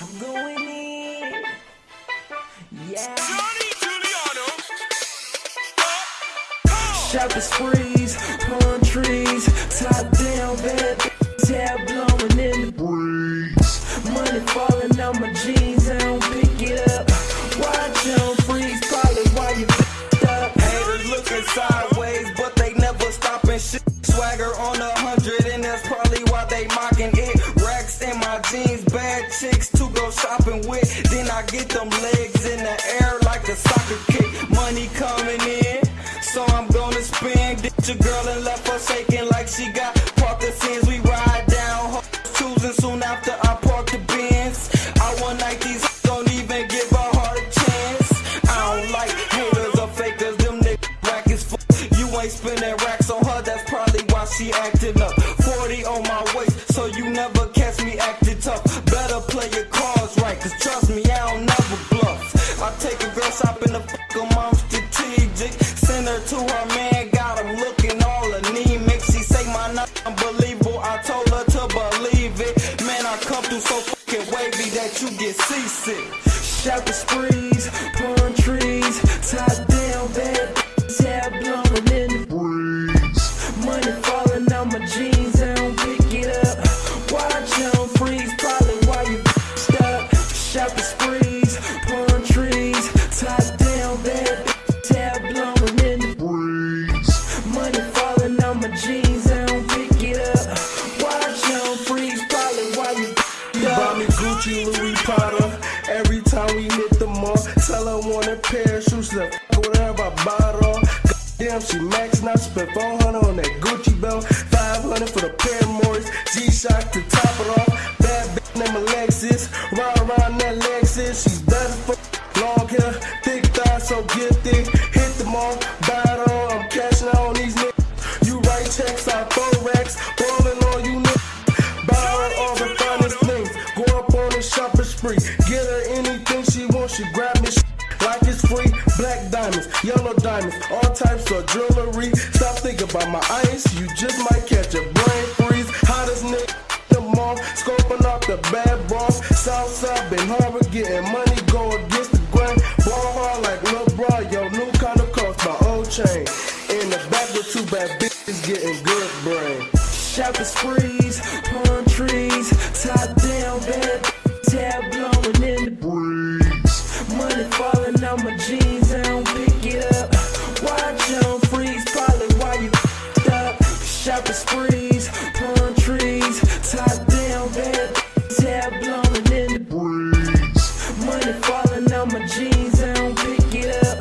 I'm going in. Yeah. Johnny Giuliano. Shopping sprees, palm trees, top down, bad get them legs in the air like a soccer kick. Money coming in, so I'm gonna spend. Ditch your girl and left her shaking like she got Parkinson's. We ride down, choosing soon after I park the Benz. I want night these don't even give a heart a chance. I don't like haters or fakers, them niggas whack as. You ain't spending racks on her, that's probably why she acting up. You get seasick. Shopping sprees, we hit the mall, tell her want a pair of shoes. F- whatever I bought her. Damn, she max now. Spent 400 on that Gucci belt. 500 for the pair of Morris. G-Shock to top it off. Bad bitch named Alexis. Ride around that Lexus. She's better for long hair. Thick thighs, so gifted. Hit the mall, buy it all. I'm cashing out on these niggas. You write checks, I throw racks. Ballin' on you niggas. Buy all the finest things. Go up on a shopping spree. Diamonds, all types of jewelry. Stop thinking about my ice. You just might catch a brain freeze. Hottest nigga the mall. Scoping out the bad boss. Southside, been harbor, getting money. Go against the grain. Ball hard like LeBron. Yo, new kind of cost my old chain. In the back with two bad bitches getting good brain. Shopping sprees, palm trees, top down, bad hair blowing in the breeze. Money falling palm trees, top down, bad hair blowing in the breeze. Money falling on my jeans, I don't pick it up.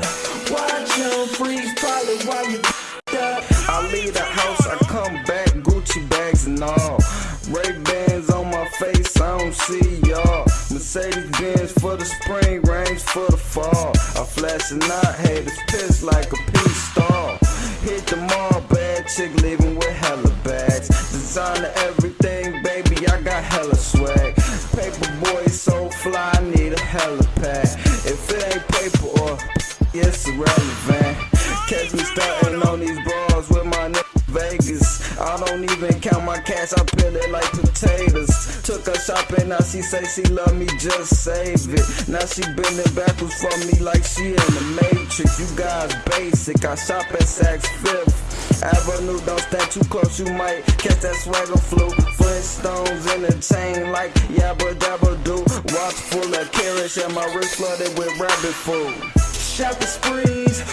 Watch on freeze, probably while you up. I leave the house, I come back, Gucci bags and all. Ray Bans on my face, I don't see y'all. Mercedes Benz for the spring, range for the fall. I flash and not haters piss like a peace star. Hit the mall, bad chick fly, I need a hella pack. If it ain't paper or it's irrelevant. Catch me starting on these bras with my nigga Vegas. I don't even count my cash, I peel it like potatoes. Took her shopping, now she say she love me, just save it. Now she bending backwards for me like she in the Matrix. You guys basic, I shop at Saks Fifth. Avenue, don't stand too close, you might catch that swagger flu. Flintstones in the chain like yabba dabba do. Watch full of carrots, and my wrist flooded with rabbit food. Shopping sprees,